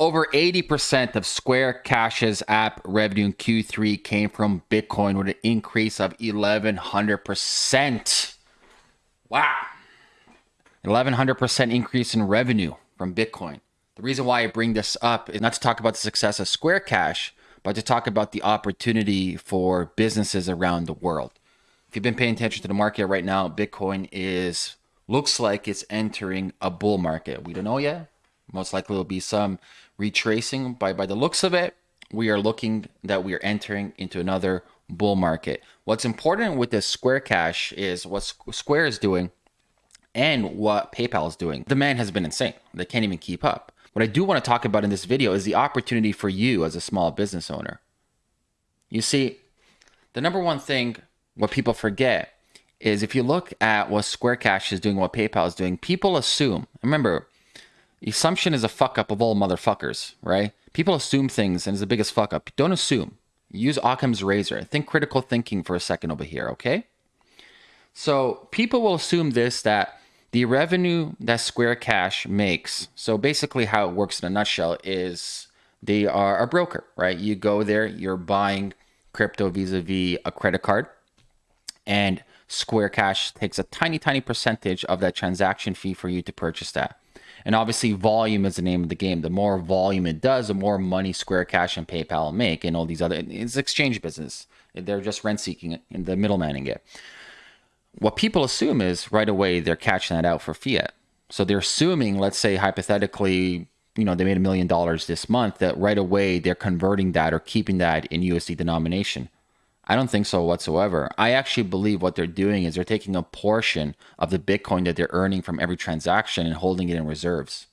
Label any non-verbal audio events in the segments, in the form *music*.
Over 80% of Square Cash's app revenue in Q3 came from Bitcoin with an increase of 1100%. Wow. 1100% increase in revenue from Bitcoin. The reason why I bring this up is not to talk about the success of Square Cash, but to talk about the opportunity for businesses around the world. If you've been paying attention to the market right now, Bitcoin is looks like it's entering a bull market. We don't know yet. Most likely there'll be some retracing by by the looks of it. We are looking that we are entering into another bull market. What's important with this Square Cash is what Square is doing and what PayPal is doing. Demand has been insane. They can't even keep up. What I do want to talk about in this video is the opportunity for you as a small business owner. You see, the number one thing what people forget is if you look at what Square Cash is doing, what PayPal is doing, people assume, remember, assumption is a fuck up of all motherfuckers, right? People assume things and it's the biggest fuck up. Don't assume. Use Occam's razor. Think critical thinking for a second over here, okay? So people will assume this that the revenue that Square Cash makes, so basically how it works in a nutshell is they are a broker, right? You go there, you're buying crypto vis-a-vis a credit card, and Square Cash takes a tiny, tiny percentage of that transaction fee for you to purchase that. And obviously, volume is the name of the game. The more volume it does, the more money Square Cash and PayPal make, and all these other. It's exchange business. They're just rent seeking and the middlemaning it what people assume is right away they're catching that out for fiat. So they're assuming, let's say hypothetically, you know, they made a million dollars this month, that right away they're converting that or keeping that in USD denomination. I don't think so whatsoever. I actually believe what they're doing is they're taking a portion of the Bitcoin that they're earning from every transaction and holding it in reserves.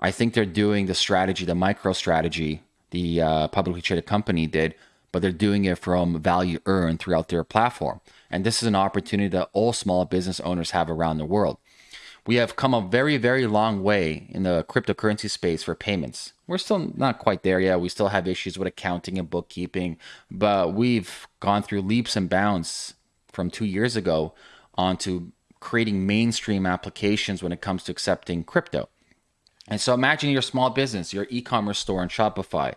I think they're doing the strategy, the MicroStrategy the uh, publicly traded company did, but they're doing it from value earned throughout their platform. And this is an opportunity that all small business owners have around the world. We have come a very, very long way in the cryptocurrency space for payments. We're still not quite there yet. We still have issues with accounting and bookkeeping, but we've gone through leaps and bounds from two years ago onto creating mainstream applications when it comes to accepting crypto. And so imagine your small business, your e-commerce store on Shopify,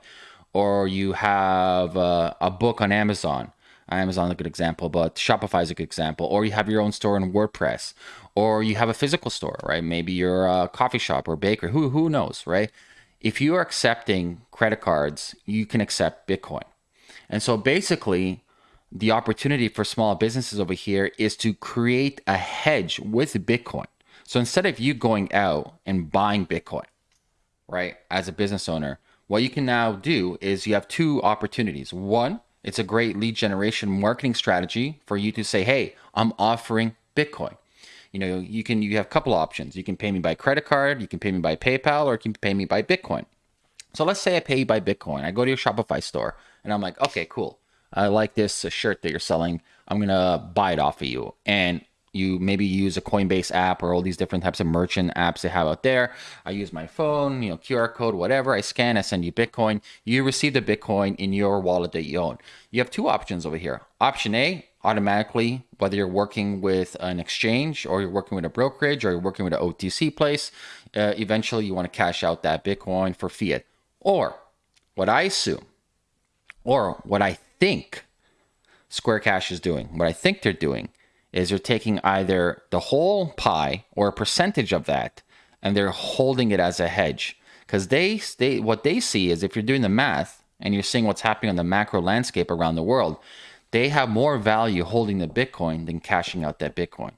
or you have a, a book on Amazon Amazon a good example, but Shopify is a good example. Or you have your own store in WordPress, or you have a physical store, right? Maybe you're a coffee shop or baker. Who who knows, right? If you are accepting credit cards, you can accept Bitcoin. And so basically, the opportunity for small businesses over here is to create a hedge with Bitcoin. So instead of you going out and buying Bitcoin, right, as a business owner, what you can now do is you have two opportunities. One, it's a great lead generation marketing strategy for you to say, hey, I'm offering Bitcoin. You know, you can you have a couple options. You can pay me by credit card, you can pay me by PayPal, or you can pay me by Bitcoin. So let's say I pay you by Bitcoin. I go to your Shopify store and I'm like, okay, cool. I like this shirt that you're selling. I'm gonna buy it off of you. And you maybe use a Coinbase app or all these different types of merchant apps they have out there. I use my phone, you know, QR code, whatever. I scan, I send you Bitcoin. You receive the Bitcoin in your wallet that you own. You have two options over here. Option A, automatically, whether you're working with an exchange or you're working with a brokerage or you're working with an OTC place, uh, eventually you want to cash out that Bitcoin for fiat. Or what I assume, or what I think Square Cash is doing, what I think they're doing is they're taking either the whole pie or a percentage of that and they're holding it as a hedge. Because they, they what they see is if you're doing the math and you're seeing what's happening on the macro landscape around the world they have more value holding the bitcoin than cashing out that bitcoin.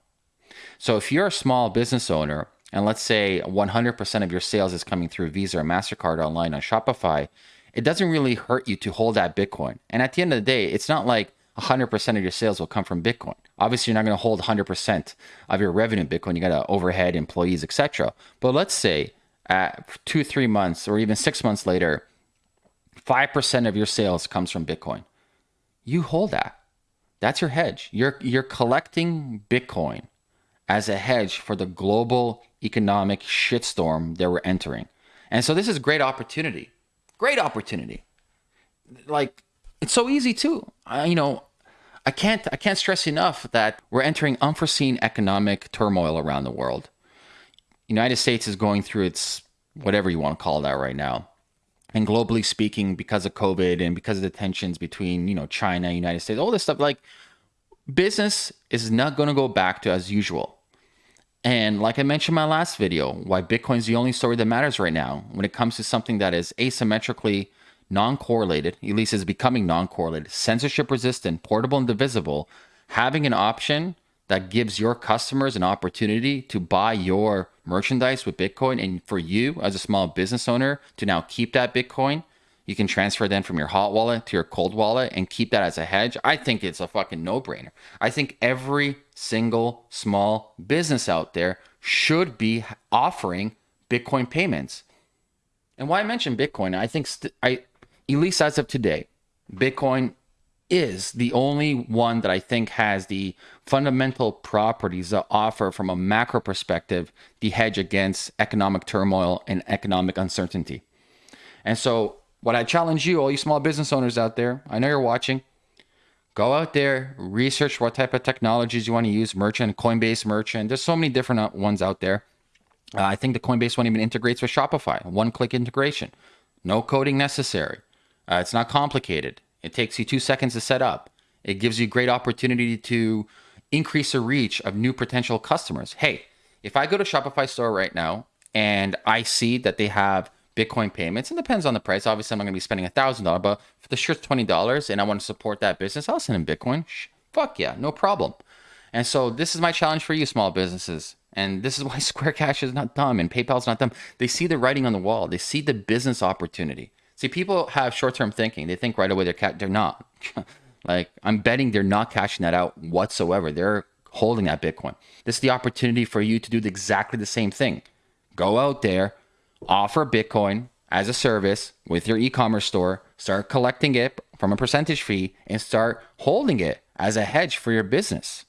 So if you're a small business owner and let's say 100% of your sales is coming through visa or mastercard online on shopify it doesn't really hurt you to hold that bitcoin. And at the end of the day it's not like 100% of your sales will come from Bitcoin. Obviously, you're not going to hold 100% of your revenue in Bitcoin. You got to overhead, employees, etc. But let's say at two, three months, or even six months later, 5% of your sales comes from Bitcoin. You hold that. That's your hedge. You're, you're collecting Bitcoin as a hedge for the global economic shitstorm that we're entering. And so this is great opportunity. Great opportunity. Like it's so easy too. I, you know, I can't I can't stress enough that we're entering unforeseen economic turmoil around the world. United States is going through its whatever you want to call that right now. and globally speaking, because of COVID and because of the tensions between, you know, China, United States, all this stuff, like business is not going to go back to as usual. And like I mentioned in my last video, why Bitcoin is the only story that matters right now when it comes to something that is asymmetrically non-correlated, at least is becoming non-correlated, censorship resistant, portable and divisible, having an option that gives your customers an opportunity to buy your merchandise with Bitcoin and for you as a small business owner to now keep that Bitcoin. You can transfer then from your hot wallet to your cold wallet and keep that as a hedge. I think it's a fucking no brainer. I think every single small business out there should be offering Bitcoin payments. And why I mention Bitcoin, I think I, at least as of today, Bitcoin is the only one that I think has the fundamental properties that offer, from a macro perspective, the hedge against economic turmoil and economic uncertainty. And so, what I challenge you, all you small business owners out there, I know you're watching, go out there, research what type of technologies you want to use, merchant, Coinbase merchant. There's so many different uh, ones out there. Uh, I think the Coinbase one even integrates with Shopify, one click integration, no coding necessary. Uh, it's not complicated. It takes you two seconds to set up. It gives you great opportunity to increase the reach of new potential customers. Hey, if I go to Shopify store right now and I see that they have Bitcoin payments, it depends on the price. Obviously, I'm going to be spending a thousand dollars, but for the shirt twenty dollars, and I want to support that business, I'll send them Bitcoin. Fuck yeah, no problem. And so this is my challenge for you, small businesses. And this is why *laughs* Square Cash is not dumb and PayPal's not dumb. They see the writing on the wall. They see the business opportunity. See, people have short-term thinking. They think right away they're cat. They're not. *laughs* like I'm betting they're not cashing that out whatsoever. They're holding that Bitcoin. This is the opportunity for you to do exactly the same thing. Go out there, offer Bitcoin as a service with your e-commerce store. Start collecting it from a percentage fee and start holding it as a hedge for your business.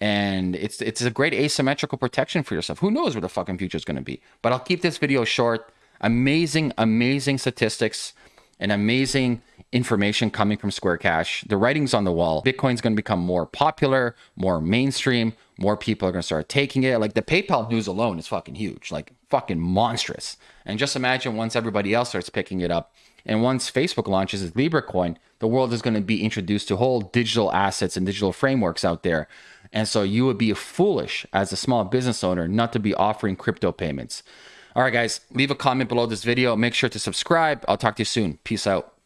And it's it's a great asymmetrical protection for yourself. Who knows where the fucking future is going to be? But I'll keep this video short amazing, amazing statistics and amazing information coming from Square Cash. The writing's on the wall. Bitcoin's going to become more popular, more mainstream. More people are going to start taking it. Like the PayPal news alone is fucking huge, like fucking monstrous. And just imagine once everybody else starts picking it up, and once Facebook launches its Libra coin, the world is going to be introduced to whole digital assets and digital frameworks out there. And so you would be foolish as a small business owner not to be offering crypto payments. All right, guys, leave a comment below this video. Make sure to subscribe. I'll talk to you soon. Peace out.